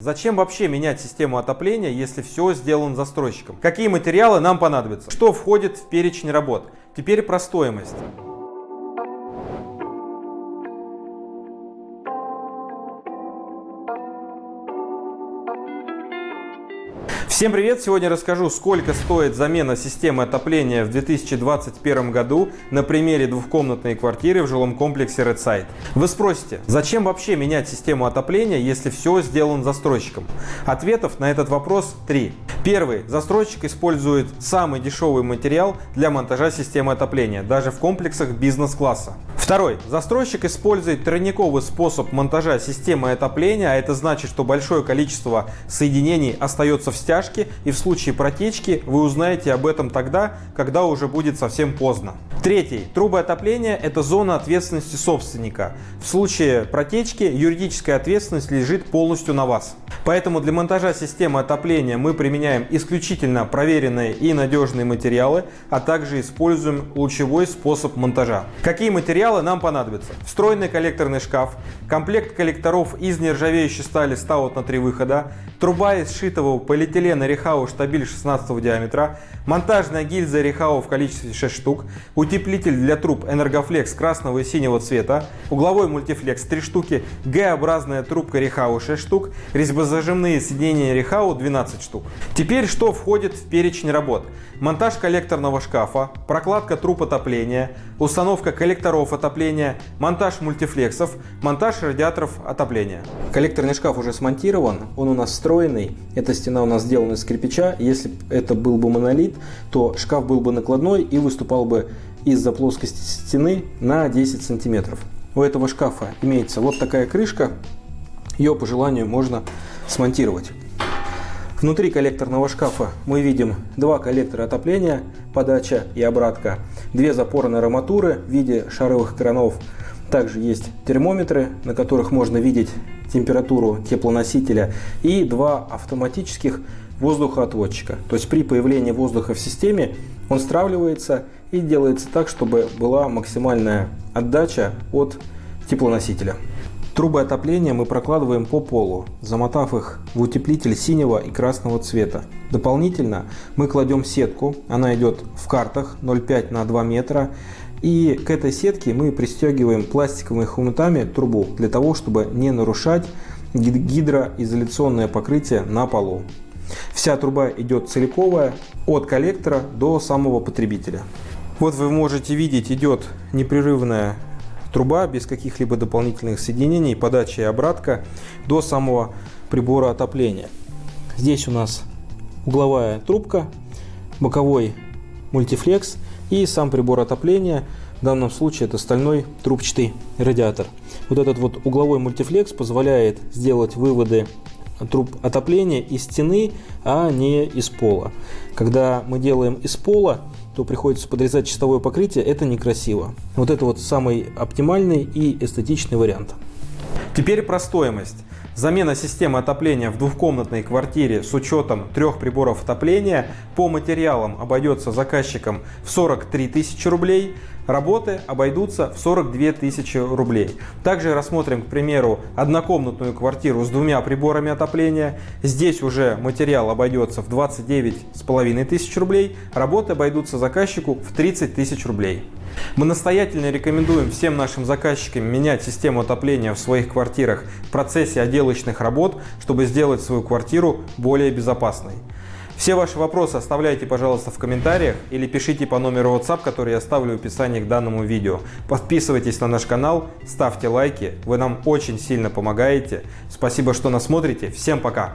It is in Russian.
Зачем вообще менять систему отопления, если все сделано застройщиком? Какие материалы нам понадобятся? Что входит в перечень работ? Теперь про стоимость. Всем привет! Сегодня расскажу, сколько стоит замена системы отопления в 2021 году на примере двухкомнатной квартиры в жилом комплексе Redside. Вы спросите, зачем вообще менять систему отопления, если все сделано застройщиком? Ответов на этот вопрос три. Первый. Застройщик использует самый дешевый материал для монтажа системы отопления, даже в комплексах бизнес-класса. Второй. Застройщик использует тройниковый способ монтажа системы отопления, а это значит, что большое количество соединений остается в стяжке и в случае протечки вы узнаете об этом тогда, когда уже будет совсем поздно. Третий. Трубы отопления – это зона ответственности собственника. В случае протечки юридическая ответственность лежит полностью на вас. Поэтому для монтажа системы отопления мы применяем исключительно проверенные и надежные материалы, а также используем лучевой способ монтажа. Какие материалы нам понадобятся? Встроенный коллекторный шкаф, комплект коллекторов из нержавеющей стали стаут на три выхода, труба из сшитого полиэтилена Рехау штабиль 16 диаметра, монтажная гильза Рехау в количестве 6 штук, утеплитель для труб Энергофлекс красного и синего цвета, угловой мультифлекс 3 штуки, Г-образная трубка Рехау 6 штук, резьбозажимные соединения Рехау 12 штук. Теперь что входит в перечень работ? Монтаж коллекторного шкафа, прокладка труб отопления, установка коллекторов отопления, монтаж мультифлексов, монтаж радиаторов отопления. Коллекторный шкаф уже смонтирован, он у нас встроенный. Эта стена у нас сделана из кирпича. Если это был бы монолит, то шкаф был бы накладной и выступал бы из-за плоскости стены на 10 сантиметров. У этого шкафа имеется вот такая крышка. Ее по желанию можно смонтировать. Внутри коллекторного шкафа мы видим два коллектора отопления, подача и обратка, две запорные арматуры в виде шаровых кранов. Также есть термометры, на которых можно видеть температуру теплоносителя и два автоматических воздухоотводчика. То есть при появлении воздуха в системе он стравливается и делается так, чтобы была максимальная отдача от теплоносителя. Трубы отопления мы прокладываем по полу, замотав их в утеплитель синего и красного цвета. Дополнительно мы кладем сетку, она идет в картах 0,5 на 2 метра. И к этой сетке мы пристегиваем пластиковыми хомутами трубу, для того, чтобы не нарушать гидроизоляционное покрытие на полу. Вся труба идет целиковая от коллектора до самого потребителя. Вот вы можете видеть, идет непрерывная труба без каких-либо дополнительных соединений, подача и обратка до самого прибора отопления. Здесь у нас угловая трубка, боковой мультифлекс и сам прибор отопления. В данном случае это стальной трубчатый радиатор. Вот этот вот угловой мультифлекс позволяет сделать выводы труб отопления из стены, а не из пола. Когда мы делаем из пола, то приходится подрезать чистовое покрытие, это некрасиво. Вот это вот самый оптимальный и эстетичный вариант. Теперь про стоимость. Замена системы отопления в двухкомнатной квартире с учетом трех приборов отопления по материалам обойдется заказчикам в 43 тысячи рублей, работы обойдутся в 42 тысячи рублей. Также рассмотрим, к примеру, однокомнатную квартиру с двумя приборами отопления. Здесь уже материал обойдется в 29 с половиной тысяч рублей, работы обойдутся заказчику в 30 тысяч рублей. Мы настоятельно рекомендуем всем нашим заказчикам менять систему отопления в своих квартирах в процессе отделочных работ, чтобы сделать свою квартиру более безопасной. Все ваши вопросы оставляйте, пожалуйста, в комментариях или пишите по номеру WhatsApp, который я оставлю в описании к данному видео. Подписывайтесь на наш канал, ставьте лайки, вы нам очень сильно помогаете. Спасибо, что нас смотрите. Всем пока!